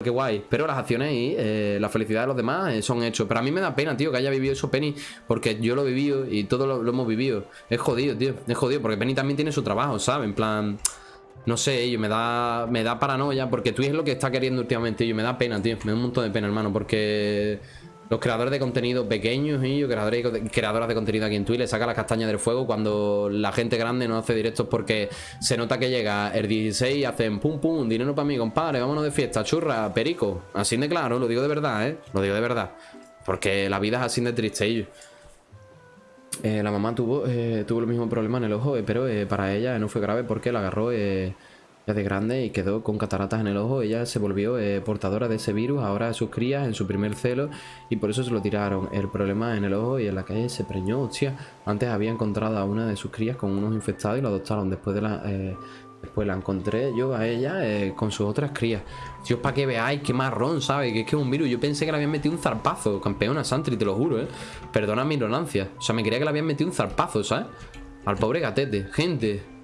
qué guay. Pero las acciones y eh, la felicidad de los demás eh, son hechos. Pero a mí me da pena, tío, que haya vivido eso Penny. Porque yo lo he vivido y todos lo, hemos vivido. Es jodido, tío. Es jodido. Porque Penny también tiene su trabajo, ¿sabes? En plan... No sé, ello me da, me da paranoia porque tú es lo que está queriendo últimamente, yo me da pena, tío, me da un montón de pena, hermano, porque los creadores de contenido pequeños y creadores creadoras de contenido aquí en Twitch, le saca las castañas del fuego cuando la gente grande no hace directos porque se nota que llega el 16 y hacen pum pum, dinero para mí, compadre, vámonos de fiesta, churra, perico, así de claro, lo digo de verdad, ¿eh? Lo digo de verdad, porque la vida es así de triste, eh, la mamá tuvo, eh, tuvo el mismo problema en el ojo, eh, pero para ella no fue grave porque la agarró ya de grande y quedó con cataratas en el ojo. Ella se volvió portadora de ese virus, ahora sus crías en su primer celo y por eso se lo tiraron. El problema en el ojo y en la calle se preñó, hostia. Antes había encontrado a una de sus crías con unos infectados y lo adoptaron después de la... Después la encontré yo a ella eh, con sus otras crías. Dios, para que veáis qué marrón, ¿sabes? Que es que es un virus. Yo pensé que le habían metido un zarpazo, campeona Santri, te lo juro, ¿eh? Perdona mi ignorancia. O sea, me creía que le habían metido un zarpazo, ¿sabes? Al pobre gatete. Gente.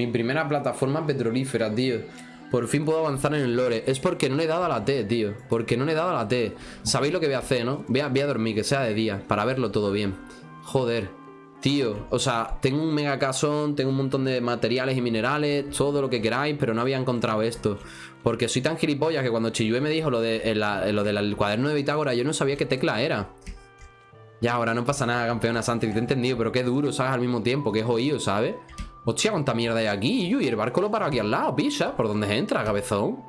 Mi primera plataforma petrolífera, tío. Por fin puedo avanzar en el lore. Es porque no le he dado a la T, tío. Porque no le he dado a la T. Sabéis lo que voy a hacer, ¿no? Voy a, voy a dormir, que sea de día, para verlo todo bien. Joder. Tío, o sea, tengo un mega casón, tengo un montón de materiales y minerales, todo lo que queráis, pero no había encontrado esto. Porque soy tan gilipollas que cuando Chiyue me dijo lo, de, lo del cuaderno de Bitágora, yo no sabía qué tecla era. Ya, ahora no pasa nada, campeona Santi, te he entendido, pero qué duro, ¿sabes? Al mismo tiempo, qué jodido, ¿sabes? Hostia, cuánta mierda hay aquí, y el barco lo para aquí al lado, pisa, ¿por dónde entra, cabezón?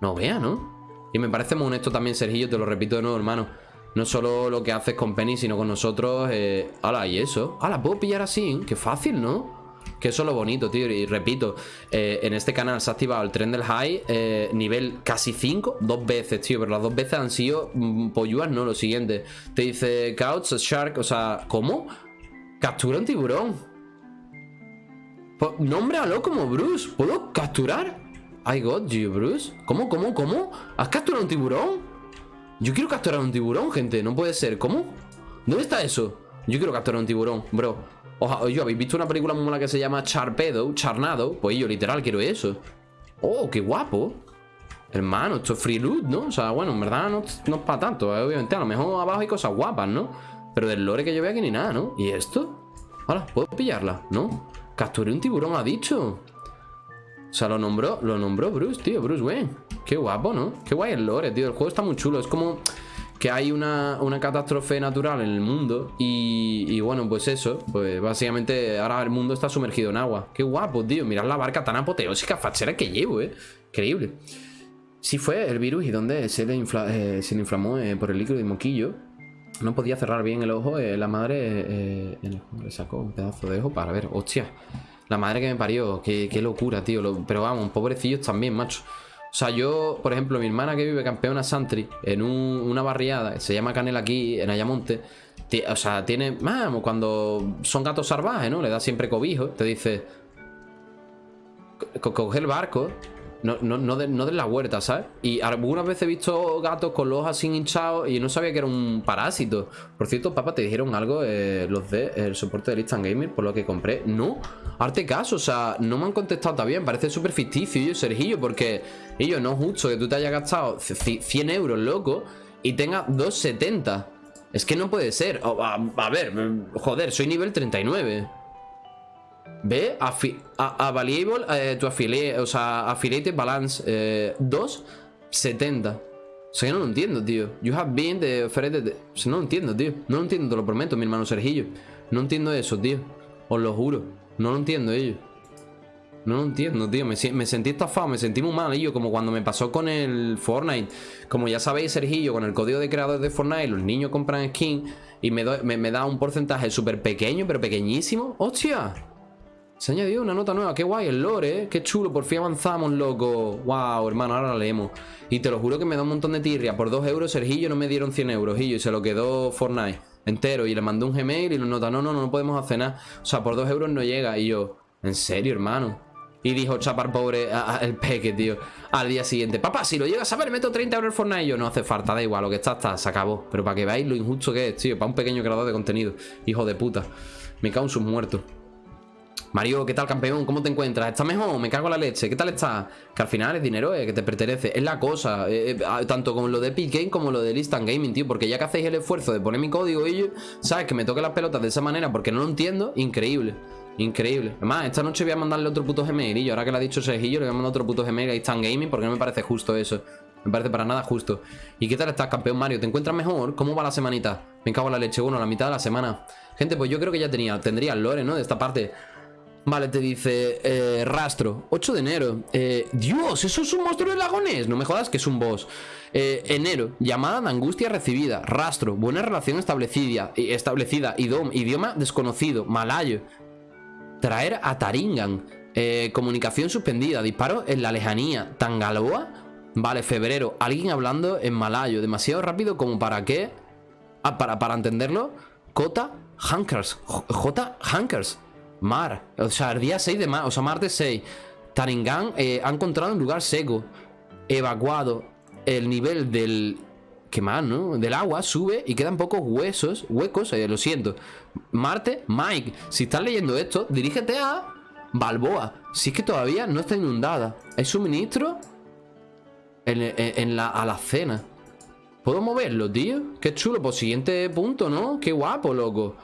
No vea, ¿no? Y me parece muy honesto también, Sergillo, te lo repito de nuevo, hermano. No solo lo que haces con Penny, sino con nosotros. Eh. ¿Y eso? ¡Hala! ¿Puedo pillar así? ¡Qué fácil, ¿no? Que eso es lo bonito, tío. Y repito, eh, en este canal se ha activado el tren del high, eh, nivel casi 5, dos veces, tío. Pero las dos veces han sido mm, ¿no? Lo siguiente. Te dice Couch, Shark, o sea, ¿cómo? Captura un tiburón. Nómbralo como Bruce. ¿Puedo capturar? I got you, Bruce. ¿Cómo, cómo, cómo? ¿Has capturado un tiburón? Yo quiero capturar un tiburón, gente. No puede ser. ¿Cómo? ¿Dónde está eso? Yo quiero capturar un tiburón, bro. Yo, ¿habéis visto una película muy mala que se llama Charpedo? Charnado. Pues yo literal quiero eso. Oh, qué guapo. Hermano, esto es free loot, ¿no? O sea, bueno, en verdad no, no es para tanto. ¿eh? Obviamente, a lo mejor abajo hay cosas guapas, ¿no? Pero del lore que yo veo aquí ni nada, ¿no? ¿Y esto? Hola, ¿puedo pillarla? ¿No? Capturé un tiburón, ha dicho. O sea, lo nombró, lo nombró Bruce, tío, Bruce Wayne. Qué guapo, ¿no? Qué guay el lore, tío. El juego está muy chulo. Es como que hay una, catástrofe natural en el mundo y, bueno, pues eso, pues básicamente ahora el mundo está sumergido en agua. Qué guapo, tío, mirad la barca tan apoteósica, fachera que llevo, eh. Increíble. Sí fue el virus y donde se le, eh, se le inflamó eh, por el líquido de moquillo. No podía cerrar bien el ojo, eh, la madre le sacó un pedazo de ojo para ver, hostia. La madre que me parió, qué, locura, tío. pero vamos, pobrecillos también, macho. O sea, yo, por ejemplo, mi hermana que vive campeona Santri en una barriada, se llama Canela aquí, en Ayamonte, o sea, tiene, vamos, cuando son gatos salvajes, ¿no? Le da siempre cobijo, te dice, coge el barco, no, no, no, de, no la huerta, ¿sabes? Y algunas veces he visto gatos con los ojos así hinchados y no sabía que era un parásito. Por cierto, papá, ¿te dijeron algo eh, los de el soporte de Instant por lo que compré? No, arte caso, o sea, no me han contestado. Me parece súper ficticio, yo, Sergillo, porque ellos no es justo que tú te hayas gastado 100 euros, loco, y tengas 2,70. Es que no puede ser. a, a ver, joder, soy nivel 39. Ve, a, a, Valuable, eh, tu affiliate, o sea, Affiliated Balance eh, 2, 70. O sea, yo no lo entiendo, tío. You have been the affiliated. O sea, no lo entiendo, tío. No lo entiendo, te lo prometo, mi hermano Sergillo. No entiendo eso, tío. Os lo juro. No lo entiendo, ellos. No lo entiendo, tío. Me, me, sentí estafado, me sentí muy mal, yo. Como cuando me pasó con el Fortnite. Como ya sabéis, Sergillo, con el código de creadores de Fortnite, los niños compran skin y me, me, me da un porcentaje súper pequeño, pero pequeñísimo. ¡Hostia! Se ha añadido una nota nueva, qué guay el lore, ¿eh? Qué chulo, por fin avanzamos, loco. Wow, hermano, ahora la leemos. Y te lo juro que me da un montón de tirria. Por dos euros Sergillo no me dieron 100 euros Y se lo quedó Fortnite entero Y le mandó un Gmail y nos nota, no, no, no, no podemos hacer nada O sea, por dos euros no llega Y yo, ¿en serio, hermano? Y dijo chapar pobre el peque, tío Al día siguiente, papá, si lo llegas a ver, meto 30 euros en Fortnite y yo, no hace falta, da igual Lo que está, está, se acabó Pero para que veáis lo injusto que es, tío Para un pequeño creador de contenido. Hijo de puta Me cago en sus muertos Mario, ¿qué tal campeón? ¿Cómo te encuentras? ¿Estás mejor? Me cago en la leche. ¿Qué tal estás? Que al final es dinero eh, que te pertenece. Es la cosa. eh, eh, tanto como lo de Epic Game como lo de Instant Gaming, tío. Porque ya que hacéis el esfuerzo de poner mi código y ¿sabes? Que me toque las pelotas de esa manera porque no lo entiendo. Increíble. Increíble. Además, esta noche voy a mandarle otro puto Gmail. Y ahora que lo ha dicho Sergillo, le voy a mandar otro puto Gmail a Instant Gaming porque no me parece justo eso. Me parece para nada justo. ¿Y qué tal estás, campeón Mario? ¿Te encuentras mejor? ¿Cómo va la semanita? Me cago en la leche. Bueno, la mitad de la semana. Gente, pues yo creo que ya tenía, tendría el lore, ¿no? De esta parte. Vale, te dice eh, rastro, 8 de enero. Eh, Dios, ¿eso es un monstruo de lagones? No me jodas que es un boss. Eh, Enero, llamada de angustia recibida. Rastro, buena relación establecida Establecida, idioma desconocido. Malayo. Traer a Taringan. Eh, Comunicación suspendida, disparo en la lejanía. Tangaloa. Vale, febrero, alguien hablando en malayo. Demasiado rápido como para qué. Ah, para, para entenderlo. Kota Hankers. J. Hankers Mar, o sea, el día 6 de marzo, o sea, martes 6 Taringan eh, ha encontrado un lugar seco Evacuado El nivel del... ¿Qué más, no? Del agua sube y quedan pocos huesos Huecos, eh, lo siento Marte, Mike, si estás leyendo esto Dirígete a Balboa Si es que todavía no está inundada ¿Hay suministro? En, en- en la alacena ¿Puedo moverlo, tío? Qué chulo, pues siguiente punto, ¿no? Qué guapo, loco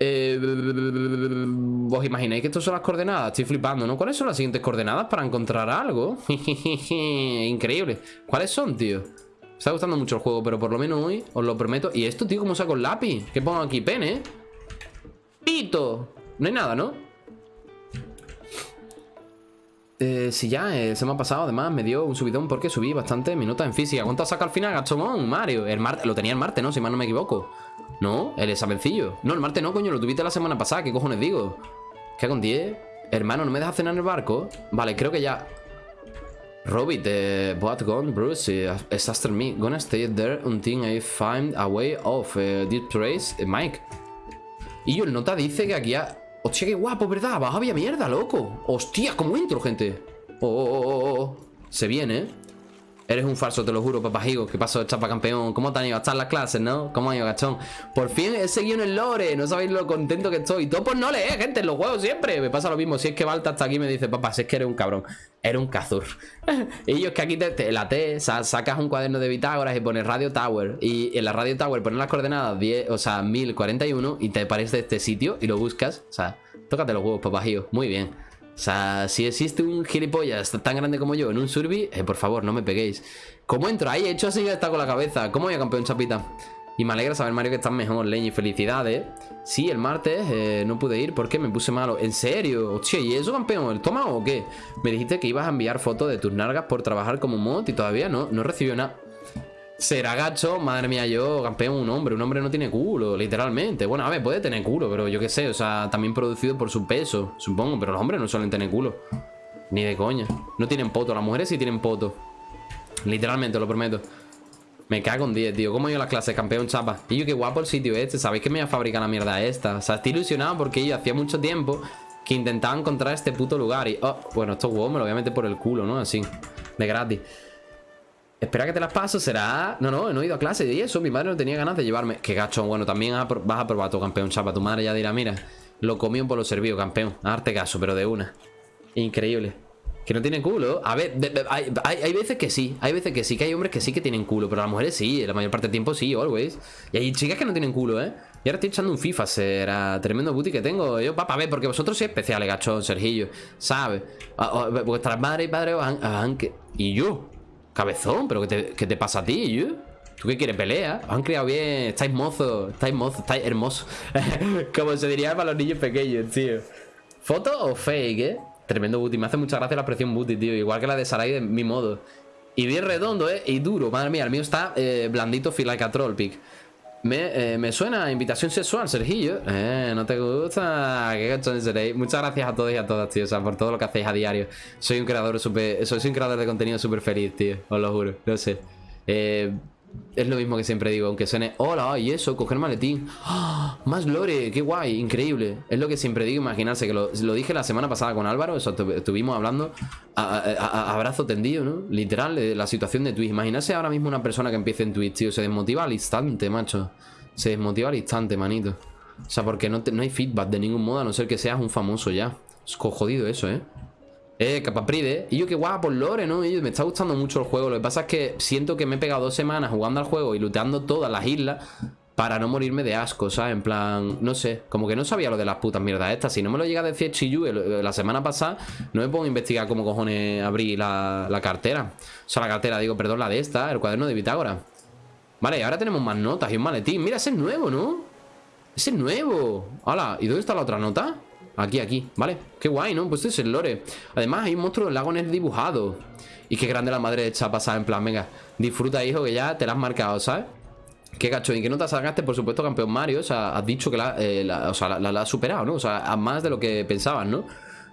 eh, ¿Vos imagináis que estas son las coordenadas? Estoy flipando, ¿no? ¿Cuáles son las siguientes coordenadas para encontrar algo? Increíble ¿Cuáles son, tío? Me está gustando mucho el juego, pero por lo menos hoy os lo prometo ¿Y esto, tío? ¿Cómo saco el lápiz? ¿Qué pongo aquí? ¿Pene? ¡Pito! No hay nada, ¿no? Eh, si ya eh, se me ha pasado, además me dio un subidón porque subí bastante mi nota en física. ¿Cuánto saca al final, gachomón, Mario? El lo tenía el martes, ¿no? Si mal no me equivoco. No, el examencillo. No, el martes no, coño, lo tuviste la semana pasada. ¿Qué cojones digo? ¿Qué con 10? Hermano, ¿no me dejas cenar en el barco? Vale, creo que ya. Robit, eh, what gone, Bruce? eh, it's after me. Gonna stay there until I find a way eh, this place. Eh, Mike. Y yo, el nota dice que aquí ha... Hostia, qué guapo, ¿verdad? Abajo había mierda, loco. Hostia, ¿cómo entro, gente? Oh, oh, oh, oh, oh. Se viene, ¿eh? Eres un falso, te lo juro, papajigo. ¿Qué pasó, chapa campeón? ¿Cómo te han ido a estar las clases, no? ¿Cómo han ido, gachón? Por fin he seguido en el lore. No sabéis lo contento que estoy. Todo por no leer, gente, en los juegos siempre. Me pasa lo mismo. Si es que Balta hasta aquí me dice, papá, si es que eres un cabrón. Eres un cazur. y yo es que aquí te, la T, sa- sacas un cuaderno de bitágoras y pones Radio Tower. Y en la Radio Tower pones las coordenadas 10, o sea, 1041 y te aparece este sitio y lo buscas. O sea, tócate los huevos, papajío. Muy bien. O sea, si existe un gilipollas tan grande como yo en un survey, eh, por favor, no me peguéis. ¿Cómo entro ahí? He hecho así que está con la cabeza. ¿Cómo voy a campeón, chapita? Y me alegra saber, Mario, que estás mejor, Leñi. Felicidades. Sí, el martes eh, no pude ir porque me puse malo. ¿En serio? Hostia, ¿y eso, campeón? ¿El estómago o qué? Me dijiste que ibas a enviar fotos de tus nargas por trabajar como mod y todavía no, no recibió nada. Será gacho, madre mía, yo, campeón, un hombre. Un hombre no tiene culo, literalmente. Bueno, a ver, puede tener culo, pero yo qué sé, o sea, también producido por su peso, supongo. Pero los hombres no suelen tener culo. Ni de coña. No tienen poto, las mujeres sí tienen poto. Literalmente, lo prometo. Me cago en 10, tío. ¿Cómo he ido a la clase, campeón chapa? Y yo, qué guapo el sitio este. ¿Sabéis que me voy a fabricar la mierda esta? O sea, estoy ilusionado porque yo hacía mucho tiempo que intentaba encontrar este puto lugar. Y, oh, bueno, estos huevos me lo voy a meter por el culo, ¿no? Así, de gratis. Espera que te las paso, será... No, no, no he ido a clase y eso, mi madre no tenía ganas de llevarme. Que gacho, bueno, también vas a probar tu campeón, chapa Tu madre ya dirá, mira, lo comió por lo servido, campeón A darte caso, pero de una Increíble. Que no tienen culo. A ver, hay, hay- veces que sí Hay veces que sí, que hay hombres que sí que tienen culo Pero las mujeres sí, la mayor parte del tiempo sí, always. Y hay chicas que no tienen culo, ¿eh? Y ahora estoy echando un FIFA, será tremendo booty que tengo Yo, papá, a ver, porque vosotros sois especiales, gacho, Sergillo ¿Sabes? O- o- Vuestras madres y padres os han, Y yo Cabezón, ¿pero qué te, qué te pasa a ti, yo? ¿Tú qué quieres? ¿Pelea? Os han criado bien, estáis mozos, estáis mozos, estáis hermosos Como se diría para los niños pequeños, tío ¿Foto o fake, eh? Tremendo booty, me hace mucha gracia la expresión booty, tío Igual que la de Sarai de mi modo Y bien redondo, eh, y duro, madre mía El mío está eh, blandito, troll pic me, eh, me suena invitación sexual, Sergillo. Eh, ¿no te gusta? Qué gachón seréis. Muchas gracias a todos y a todas, tío. O sea, por todo lo que hacéis a diario. Soy un creador súper. Soy un creador de contenido súper feliz, tío. Os lo juro. No sé. Eh, es lo mismo que siempre digo, aunque suene. Hola, y eso, coger maletín. ¡Ah! Más lore, qué guay, increíble. Es lo que siempre digo, imaginarse que lo, dije la semana pasada con Álvaro. Eso estu- estuvimos hablando a, brazo tendido, ¿no? Literal, de la situación de Twitch. Imaginarse ahora mismo una persona que empiece en Twitch, tío. Se desmotiva al instante, macho. Se desmotiva al instante, manito. O sea, porque no, no hay feedback de ningún modo, a no ser que seas un famoso ya. Es jodido eso, ¿eh? Eh, Capapride. Y yo, qué guapo, Lore, ¿no? Y me está gustando mucho el juego. Lo que pasa es que siento que me he pegado dos semanas jugando al juego y luteando todas las islas para no morirme de asco, ¿sabes? En plan, no sé, como que no sabía lo de las putas mierdas estas. Si no me lo llega a decir Chiyu la semana pasada, no me puedo investigar cómo cojones abrí la, la cartera. O sea, la cartera, digo, perdón, la de esta, el cuaderno de Bitágora. Vale, ahora tenemos más notas y un maletín. Mira, ese es nuevo, ¿no? Ese es nuevo. Hola, ¿y dónde está la otra nota? Aquí, aquí, ¿vale? Qué guay, ¿no? Pues este es el lore Además hay un monstruo del lago el dibujado Y qué grande la madre de Chapa, ¿sabes? En plan, venga Disfruta, hijo, que ya te la has marcado, ¿sabes? Qué gacho, ¿y qué nota sacaste? Por supuesto, campeón Mario O sea, has dicho que la, eh, o sea, la, has superado, ¿no? O sea, a más de lo que pensabas, ¿no?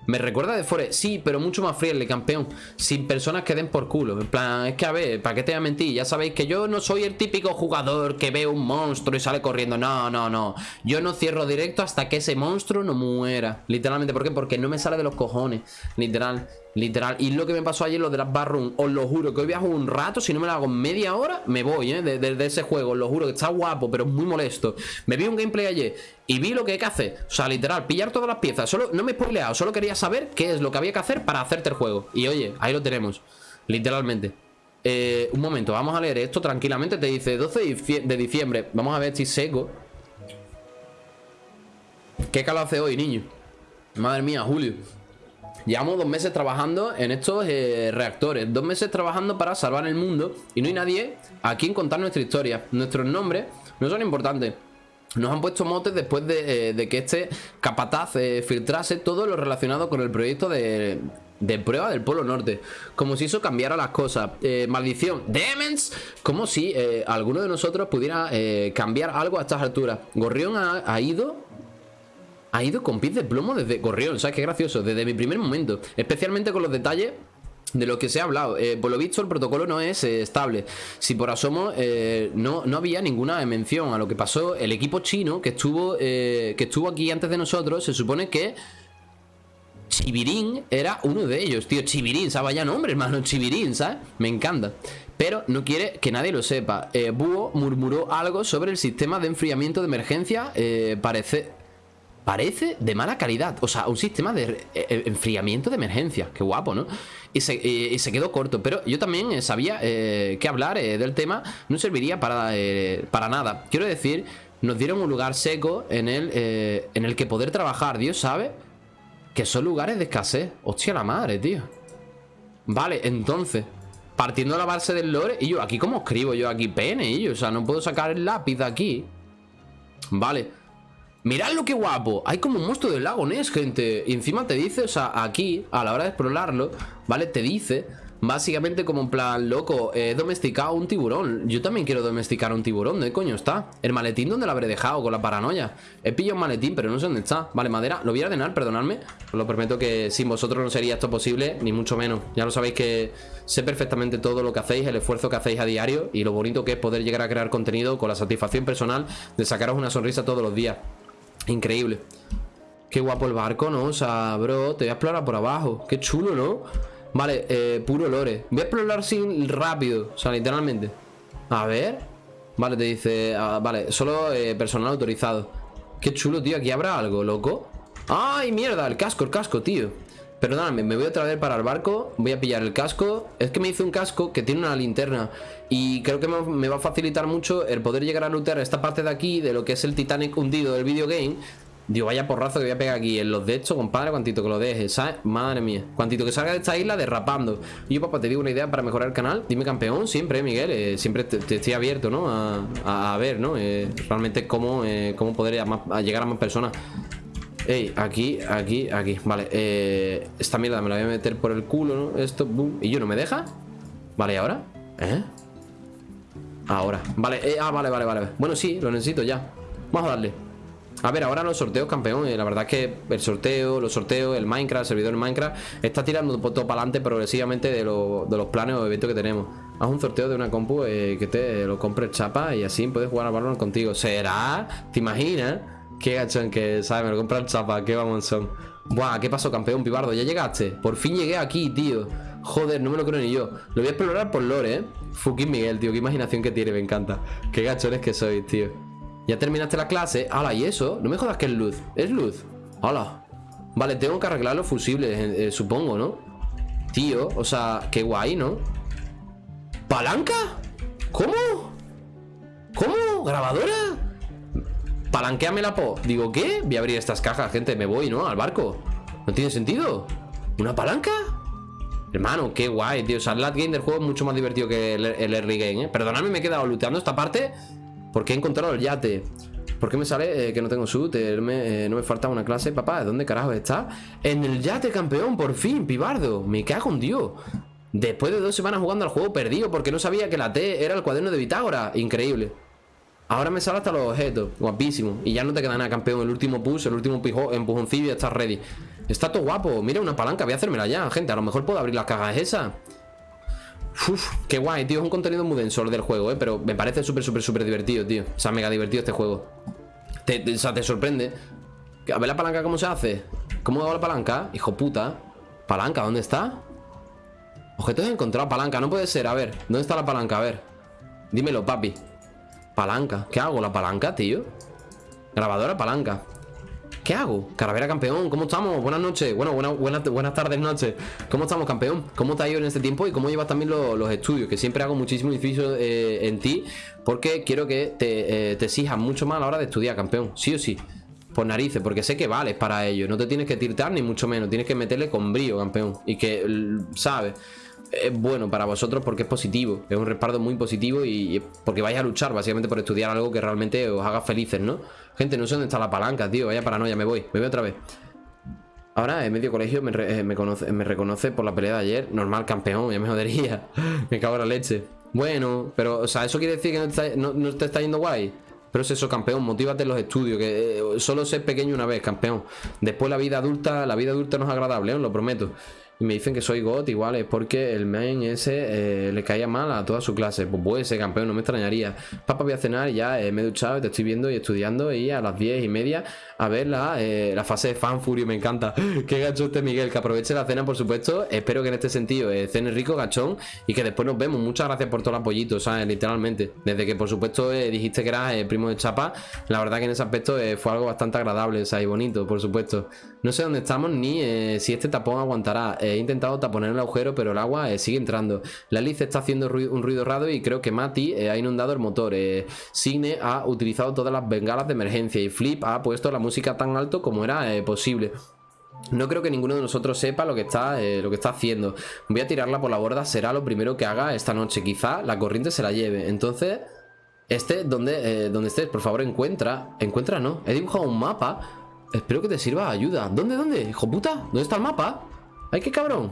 Me recuerda de Forest, sí, pero mucho más friendly, campeón. Sin personas que den por culo. En plan, es que a ver, ¿para qué te voy a mentir? Ya sabéis que yo no soy el típico jugador Que ve un monstruo y sale corriendo. No, no, no. Yo no cierro directo hasta que ese monstruo no muera. Literalmente, ¿por qué? Porque no me sale de los cojones. Literal Literal, y lo que me pasó ayer, lo de las barrooms Os lo juro, que hoy viajo un rato Si no me lo hago media hora, me voy, ¿eh? De, ese juego, os lo juro, que está guapo Pero muy molesto. Me vi un gameplay ayer y vi lo que hay que hacer. O sea, literal, pillar todas las piezas. Solo, no me he spoileado, solo quería saber qué es lo que había que hacer Para hacerte el juego. Y oye, ahí lo tenemos Literalmente. Eh, Un momento, vamos a leer esto tranquilamente. Te dice 12 de diciembre. Vamos a ver si seco. ¿Qué calor hace hoy, niño? Madre mía, Julio Llevamos dos meses trabajando en estos eh, reactores Dos meses trabajando para salvar el mundo Y no hay nadie a quien contar nuestra historia Nuestros nombres no son importantes nos han puesto motes después de, eh, que este capataz eh, filtrase todo lo relacionado con el proyecto de, prueba del Polo Norte. Como si eso cambiara las cosas. maldición. Demons. Como si alguno de nosotros pudiera cambiar algo a estas alturas. Gorrión ha ido ha ido con pies de plomo desde Gorrión, ¿sabes qué gracioso? Desde mi primer momento, especialmente con los detalles de lo que se ha hablado. Eh, por lo visto, el protocolo no es eh, estable. Si por asomo eh, no, no había ninguna mención a lo que pasó, el equipo chino que estuvo, que estuvo aquí antes de nosotros, se supone que Chibirín era uno de ellos, tío. Chibirín, ¿sabes? Vaya nombre, hermano. Chibirín, ¿sabes? Me encanta. Pero no quiere que nadie lo sepa. Búho murmuró algo sobre el sistema de enfriamiento de emergencia. parece Parece de mala calidad. O sea, un sistema de eh, eh, enfriamiento de emergencia. Qué guapo, ¿no? Y se, quedó corto. Pero yo también eh, sabía que hablar del tema no serviría para, para nada. Quiero decir, nos dieron un lugar seco en el, en el que poder trabajar. Dios sabe que son lugares de escasez. Hostia la madre, tío. Vale, entonces... Partiendo de la base del lore Y yo, ¿aquí cómo escribo yo aquí pene? Y yo, o sea, no puedo sacar el lápiz de aquí Vale Mirad lo que guapo. Hay como un monstruo del lago Ness, gente. Y encima te dice, o sea, aquí A la hora de explorarlo, ¿vale? Te dice Básicamente como en plan, loco, he domesticado un tiburón. Yo también quiero domesticar un tiburón ¿Dónde coño está? El maletín, ¿dónde lo habré dejado? Con la paranoia He pillado un maletín, pero no sé dónde está. Vale, madera, lo voy a ordenar, perdonadme. Os lo prometo que sin vosotros no sería esto posible Ni mucho menos. Ya lo sabéis que sé perfectamente todo lo que hacéis El esfuerzo que hacéis a diario Y lo bonito que es poder llegar a crear contenido Con la satisfacción personal de sacaros una sonrisa todos los días Increíble. Qué guapo el barco, ¿no? O sea, bro, te voy a explorar por abajo. Qué chulo, ¿no? Vale, eh, puro lore. Voy a explorar sin rápido, o sea, literalmente. A ver. Vale, te dice... Ah, vale, solo eh, personal autorizado. Qué chulo, tío. Aquí habrá algo, loco. ¡Ay, mierda! El casco, el casco, tío. Perdóname, me voy otra vez para el barco Voy a pillar el casco Es que me hice un casco que tiene una linterna Y creo que me va a facilitar mucho El poder llegar a lootear esta parte de aquí De lo que es el Titanic hundido del videogame Digo, vaya porrazo que voy a pegar aquí En los de hecho, compadre, cuantito que lo deje. Madre mía Cuantito que salga de esta isla derrapando yo, papá, te digo una idea para mejorar el canal Dime campeón, siempre, Miguel eh, Siempre te, estoy abierto, ¿no? A, ver, ¿no? Eh, realmente cómo, eh, cómo poder llegar a más personas Ey, aquí, aquí, aquí Vale, eh, esta mierda me la voy a meter por el culo, ¿no? Esto, boom ¿Y yo no me deja? Vale, ¿y ahora? ¿Eh? Ahora Vale, eh, ah, vale, vale, vale Bueno, sí, lo necesito ya Vamos a darle a ver, ahora los sorteos, campeón eh, La verdad es que el sorteo, los sorteos, el Minecraft, el servidor de Minecraft Está tirando todo para adelante progresivamente de, de, los planes o eventos que tenemos Haz un sorteo de una compu eh, que te lo compre chapa Y así puedes jugar a Valorant contigo ¿Será? ¿Te imaginas? Qué gachón que, ¿sabes? Me lo compran chapa, qué vamos son. Buah, ¿qué pasó, campeón pibardo? ¿Ya llegaste? Por fin llegué aquí, tío. Joder, no me lo creo ni yo. Lo voy a explorar por lore, ¿eh? Fucking Miguel, tío. Qué imaginación que tiene, me encanta. Qué gachones que sois, tío. Ya terminaste la clase. ¡Hala! ¿Y eso? No me jodas que es luz. Es luz. ¡Hala! Vale, tengo que arreglar los fusibles, eh, eh, supongo, ¿no? Tío, o sea, qué guay, ¿no? ¿Palanca? ¿Cómo? ¿Cómo? ¿Grabadora? Palanqueame la po. Digo, ¿qué? Voy a abrir estas cajas, gente. Me voy, ¿no? Al barco. ¿No tiene sentido? ¿Una palanca? Hermano, qué guay, tío. O sea, el late game del juego es mucho más divertido que el, early game, ¿eh? Perdóname, me he quedado luteando esta parte porque he encontrado el yate. ¿Por qué me sale eh, que no tengo suit? Eh, no me falta una clase. Papá, ¿dónde carajo está? En el yate campeón, por fin, pibardo. Me cago en Dios. Después de dos semanas jugando al juego perdido porque no sabía que la T era el cuaderno de bitágora. Increíble. Ahora me sale hasta los objetos. Guapísimo. Y ya no te queda nada, campeón. El último push, el último empujoncillo ya está ready. Está todo guapo. Mira una palanca. Voy a hacérmela ya, gente. A lo mejor puedo abrir las cajas esas. Uf, qué guay, tío. Es un contenido muy denso del juego, ¿eh? Pero me parece súper, súper, súper divertido, tío. O sea, mega divertido este juego. Te, o sea, te sorprende. A ver la palanca cómo se hace. ¿Cómo hago la palanca? Hijo puta. ¿Palanca? ¿Dónde está? Objetos encontrado Palanca. No puede ser. A ver. ¿Dónde está la palanca? A ver. Dímelo, papi. Palanca. ¿Qué hago? ¿La palanca, tío? Grabadora, palanca. ¿Qué hago? Caravera campeón, ¿cómo estamos? Buenas noches, bueno, buenas, buenas, tardes, noches ¿Cómo estamos campeón? ¿Cómo te ha ido en este tiempo? Y cómo llevas también los estudios Que siempre hago muchísimo difícil eh, en ti Porque quiero que te, eh, te exijas mucho más a la hora de estudiar, campeón Sí o sí por narices, porque sé que vales para ello No te tienes que tirtar ni mucho menos Tienes que meterle con brío, campeón Y que, ¿sabes? Es bueno para vosotros porque es positivo, es un respaldo muy positivo y porque vais a luchar básicamente por estudiar algo que realmente os haga felices, ¿no? Gente, no sé dónde está la palanca, tío, vaya paranoia, me voy, me voy otra vez. Ahora, en medio colegio me, eh, reconoce por la pelea de ayer, normal, campeón, ya me jodería, me cago en la leche. Bueno, pero, o sea, ¿eso quiere decir que no, no, te está yendo guay? Pero es eso, campeón, motívate en los estudios, que eh, solo ser pequeño una vez, campeón. Después la vida adulta, la vida adulta no es agradable, os lo prometo y me dicen que soy God, igual es porque el main ese eh, le caía mal a toda su clase. Pues puede ser campeón, no me extrañaría. Papá, voy a cenar, ya eh, me he duchado, te estoy viendo y estudiando y a las 10 y media a ver la, eh, la fase de fan fury, me encanta. Qué gacho este Miguel, que aproveche la cena, por supuesto. Espero que en este sentido cene rico, gachón, y que después nos vemos. Muchas gracias por todo el apoyito, ¿sabes? Literalmente. Desde que, por supuesto, dijiste que eras primo de Chapa, la verdad que en ese aspecto fue algo bastante agradable, sea, y bonito, por supuesto. No sé dónde estamos ni si este tapón aguantará he intentado taponar el agujero, pero el agua eh, sigue entrando. La Liz está haciendo un ruido raro y creo que Mati eh, ha inundado el motor. Eh, Signe ha utilizado todas las bengalas de emergencia y Flip ha puesto la música tan alto como era posible. No creo que ninguno de nosotros sepa lo que está lo que está haciendo. Voy a tirarla por la borda, será lo primero que haga esta noche. Quizá la corriente se la lleve. Entonces, este, donde estés, por favor, encuentra. Encuentra, no. He dibujado un mapa. Espero que te sirva ayuda. ¿Dónde, dónde? Hijo puta, ¿dónde está el mapa? ¡Ay, qué cabrón!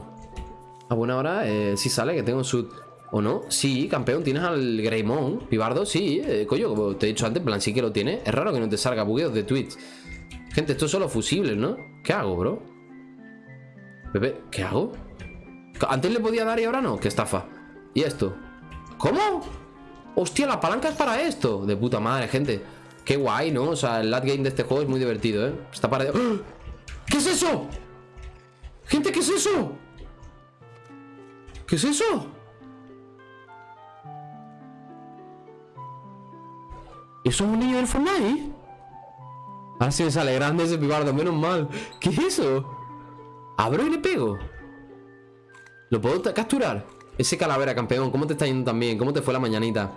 A buena hora eh, sí sale que tengo un ¿O no? Sí, campeón, tienes al Greymon Pibardo, sí, eh, coño, como te he dicho antes plan sí que lo tiene Es raro que no te salga bugueos de Twitch Gente, esto es solo fusibles, ¿no? ¿Qué hago, bro? Bebé, ¿qué hago? Antes le podía dar y ahora no, qué estafa ¿Y esto? ¿Cómo? Hostia, la palanca es para esto De puta madre, gente Qué guay, ¿no? O sea, el late game de este juego es muy divertido, ¿eh? Está para... ¡Ah! ¿Qué es eso? Gente, ¿qué es eso? ¿Qué es eso? ¿Eso es un niño del Fortnite? Ahora sí me sale grande ese pibardo, menos mal ¿Qué es eso? ¿Abro y le pego? ¿Lo puedo capturar? Ese calavera, campeón, ¿cómo te está yendo también? ¿Cómo te fue la mañanita?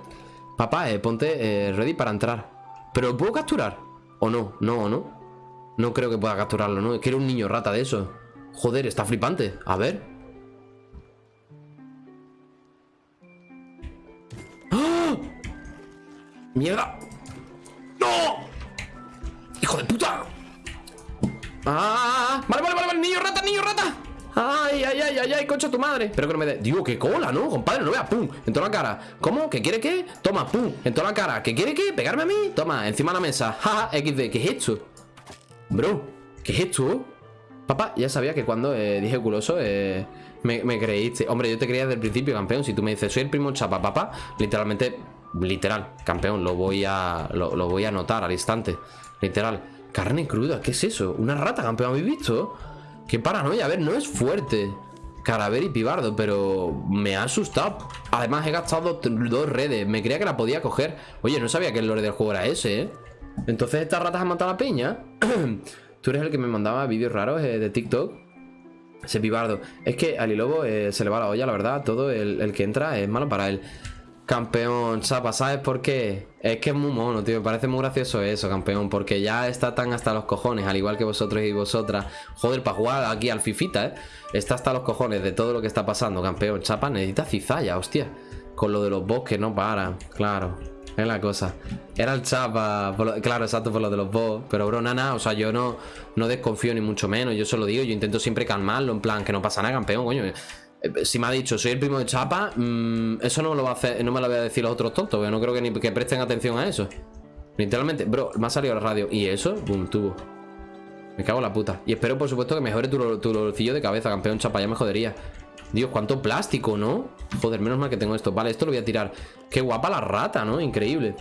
Papá, eh, ponte eh, ready para entrar ¿Pero lo puedo capturar? ¿O no? No, ¿no? No creo que pueda capturarlo, ¿no? Es que era un niño rata de eso Joder, está flipante. A ver. ¡Ah! ¡Mierda! ¡No! ¡Hijo de puta! ¡Ah! Vale, vale, vale, vale, niño rata, niño rata. ¡Ay, ay, ay, ay, ay, concha tu madre! Espero que no me dé. Digo, qué cola, ¿no? Compadre, no vea, pum, en toda la cara. ¿Cómo? ¿Qué quiere qué? Toma, pum, en toda la cara. ¿Qué quiere qué? ¿Pegarme a mí? Toma, encima de la mesa. Jaja, XD, ¿qué es esto? Bro, ¿qué es esto? Papá, ya sabía que cuando eh, dije culoso eh, me, creíste. Hombre, yo te creía desde el principio, campeón. Si tú me dices, soy el primo chapa, papá, literalmente, literal, campeón, lo voy a lo, voy a notar al instante. Literal. Carne cruda, ¿qué es eso? ¿Una rata, campeón? ¿Habéis visto? Qué paranoia, a ver, no es fuerte. Caraver y Pibardo, pero me ha asustado. Además he gastado dos redes. Me creía que la podía coger. Oye, no sabía que el lore del juego era ese, ¿eh? Entonces estas ratas han matado a la peña. Tú eres el que me mandaba vídeos raros eh, de TikTok. Ese Pibardo. Es que a Lilobo eh, se le va la olla, la verdad. Todo el que entra es malo para él. Campeón, chapa, ¿sabes por qué? Es que es muy mono, tío. Me parece muy gracioso eso, campeón. Porque ya está tan hasta los cojones, al igual que vosotros y vosotras. Joder, para jugar aquí al Fifita, ¿eh? Está hasta los cojones de todo lo que está pasando, campeón. Chapa necesita cizalla, hostia. Con lo de los bosques no para. Claro, es la cosa. Era el chapa, claro, exacto, por lo de los boss. Pero, bro, nada, o sea, yo no, no desconfío ni mucho menos. Yo solo digo, yo intento siempre calmarlo, en plan, que no pasa nada, campeón, coño. Eh, si me ha dicho, soy el primo de Chapa, mm, eso no me lo va a hacer, no me lo voy a decir los otros tontos, porque no creo que ni que presten atención a eso. Literalmente, bro, me ha salido la radio. ¿Y eso? Boom, tubo. Me cago en la puta. Y espero, por supuesto, que mejore tu, tu de cabeza, campeón Chapa. Ya me jodería. Dios, cuánto plástico, ¿no? Joder, menos mal que tengo esto. Vale, esto lo voy a tirar. Qué guapa la rata, ¿no? Increíble.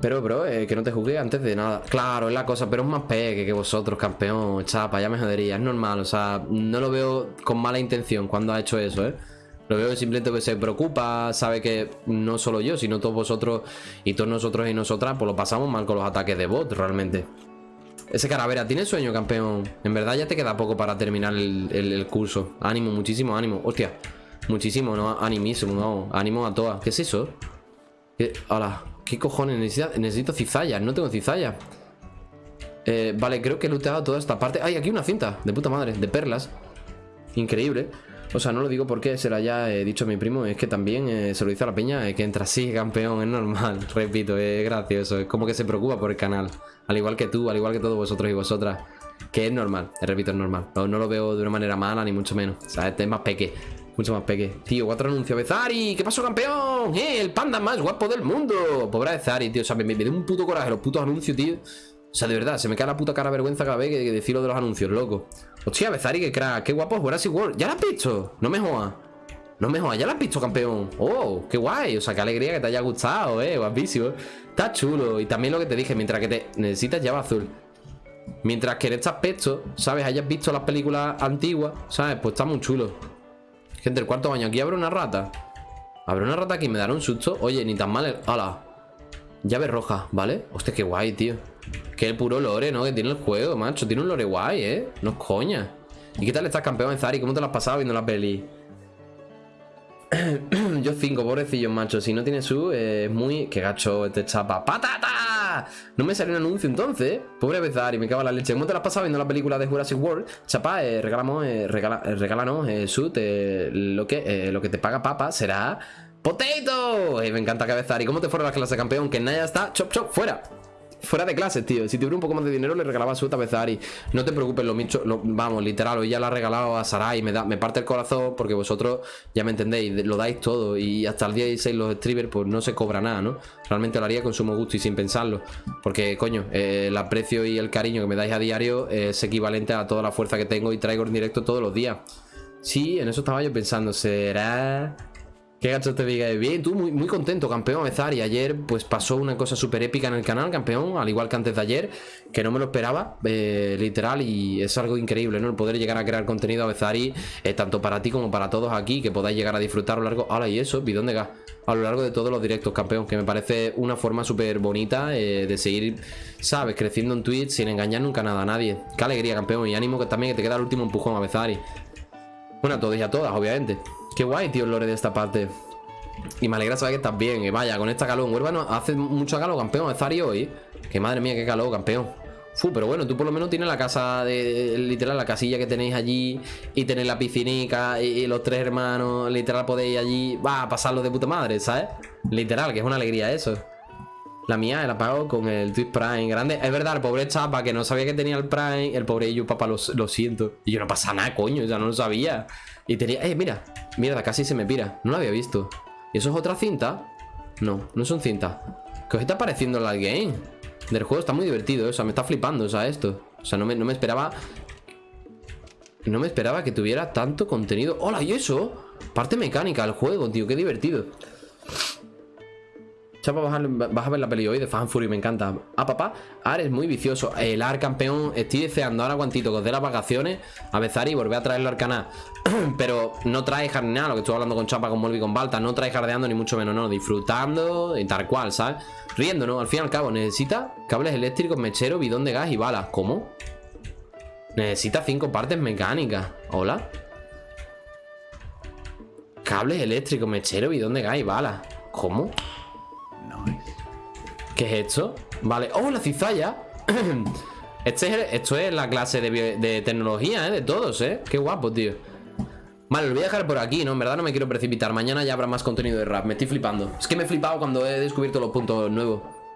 Pero, bro, eh, que no te juzgue antes de nada. Claro, es la cosa, pero es más peque que vosotros, campeón. Chapa, ya me jodería. Es normal, o sea, no lo veo con mala intención cuando ha hecho eso, ¿eh? Lo veo simplemente que se preocupa, sabe que no solo yo, sino todos vosotros y todos nosotros y nosotras, pues lo pasamos mal con los ataques de bot, realmente. Ese caravera, ¿tiene sueño, campeón? En verdad ya te queda poco para terminar el, curso. Ánimo, muchísimo ánimo. Hostia, muchísimo, no, animísimo, no. Ánimo a todas. ¿Qué es eso? ¿Qué? Hola. ¿Qué cojones? Necesito, necesito cizallas. No tengo cizallas. Eh, vale, creo que he looteado toda esta parte. ¡Ay, aquí una cinta! De puta madre, de perlas. Increíble. O sea, no lo digo porque se lo haya eh, dicho a mi primo. Es que también eh, se lo dice a la peña que entra así, campeón. Es normal, repito, es gracioso. Es como que se preocupa por el canal. Al igual que tú, al igual que todos vosotros y vosotras. Que es normal, repito, es normal. No, no lo veo de una manera mala, ni mucho menos. O sea, este es más peque. Mucho más peque. Tío, cuatro anuncios. Bezari, ¿qué pasó, campeón? ¡Eh! El panda más guapo del mundo. Pobre Bezari, tío. O sea, me, me, da un puto coraje los putos anuncios, tío. O sea, de verdad, se me cae la puta cara vergüenza cada vez que, que decirlo de los anuncios, loco. Hostia, Bezari, qué crack. Qué guapo es Jurassic World. ¿Ya lo has visto? No me jodas. No me jodas, ya lo has visto, campeón. Oh, qué guay. O sea, qué alegría que te haya gustado, eh. Guapísimo. Está chulo. Y también lo que te dije, mientras que te necesitas llave azul. Mientras que en este aspecto, ¿sabes? Hayas visto las películas antiguas, ¿sabes? Pues está muy chulo. Gente, el cuarto baño. Aquí abre una rata. Abre una rata aquí me dará un susto. Oye, ni tan mal el... ¡Hala! Llave roja, ¿vale? Hostia, qué guay, tío. Qué puro lore, ¿no? Que tiene el juego, macho. Tiene un lore guay, ¿eh? No es coña. ¿Y qué tal estás, campeón, Zari? ¿Cómo te lo has pasado viendo la peli? Yo cinco, pobrecillos, macho. Si no tiene su, es muy... Qué gacho este chapa. ¡Patata! No me salió un anuncio entonces. Pobre Bezari, me cago en la leche. ¿Cómo te la has pasado viendo la película de Jurassic World? Chapa, eh, regalamos, eh, regala, eh, regálanos, eh, su, lo, que, eh, lo que te paga papa será... ¡Potato! me encanta cabezar. ¿Y cómo te fueron las clases, campeón? Que Naya está... ¡Chop, chop! ¡Fuera! Fuera de clases, tío. Si tuviera un poco más de dinero, le regalaba su vez a Ari. No te preocupes, lo, micho, vamos, literal, hoy ya la ha regalado a Sarai. Me, da, me parte el corazón porque vosotros ya me entendéis, lo dais todo. Y hasta el día 16 los streamers, pues no se cobra nada, ¿no? Realmente lo haría con sumo gusto y sin pensarlo. Porque, coño, eh, el aprecio y el cariño que me dais a diario es equivalente a toda la fuerza que tengo y traigo en directo todos los días. Sí, en eso estaba yo pensando, ¿será Qué gacho te diga, bien, tú muy, muy contento, campeón, y Ayer pues pasó una cosa súper épica en el canal, campeón, al igual que antes de ayer, que no me lo esperaba, eh, literal, y es algo increíble, ¿no? El poder llegar a crear contenido a eh, tanto para ti como para todos aquí, que podáis llegar a disfrutar a lo largo, ahora y eso, bidón de gas, a lo largo de todos los directos, campeón, que me parece una forma súper bonita eh, de seguir, ¿sabes? Creciendo en Twitch sin engañar nunca nada a nadie. Qué alegría, campeón, y ánimo que también que te queda el último empujón a Bezari. Bueno, a todos y a todas, obviamente. Qué guay, tío, el lore de esta parte. Y me alegra saber que estás bien. Y vaya, con esta calor en Huérvano hace mucho calor, campeón. Zari hoy. Que madre mía, qué calor, campeón. Fu, pero bueno, tú por lo menos tienes la casa de. Literal, la casilla que tenéis allí. Y tenéis la piscinica. Y, los tres hermanos. Literal, podéis allí. Va a pasarlo de puta madre, ¿sabes? Literal, que es una alegría eso. La mía la pago con el Twitch Prime grande. Es verdad, el pobre chapa que no sabía que tenía el Prime. El pobre yo, papá, lo, lo siento. Y yo no pasa nada, coño, ya no lo sabía. Y tenía... Eh, mira. Mierda, casi se me pira. No lo había visto. ¿Y eso es otra cinta? No, no son cintas. ¿Qué os está pareciendo la game? Del juego está muy divertido, o sea, me está flipando, o sea, esto. O sea, no me, no me esperaba... No me esperaba que tuviera tanto contenido. ¡Hola! ¿Y eso? Parte mecánica del juego, tío, qué divertido. Chapa, vas a, ver la peli hoy de Fan Fury, me encanta. Ah, papá, Ar es muy vicioso. El Ar campeón, estoy deseando ahora cuantito que os dé las vacaciones a besar y volver a traerlo al canal. Pero no trae nada, lo que estoy hablando con Chapa, con Molby, con Balta. No trae jardeando ni mucho menos, no. Disfrutando y tal cual, ¿sabes? Riendo, ¿no? Al fin y al cabo, necesita cables eléctricos, mechero, bidón de gas y balas. ¿Cómo? Necesita cinco partes mecánicas. ¿Hola? Cables eléctricos, mechero, bidón de gas y balas. ¿Cómo? ¿Qué es esto? Vale. ¡Oh, la cizalla! este esto es la clase de, tecnología, ¿eh? De todos, ¿eh? Qué guapo, tío. Vale, lo voy a dejar por aquí, ¿no? En verdad no me quiero precipitar. Mañana ya habrá más contenido de rap. Me estoy flipando. Es que me he flipado cuando he descubierto los puntos nuevos.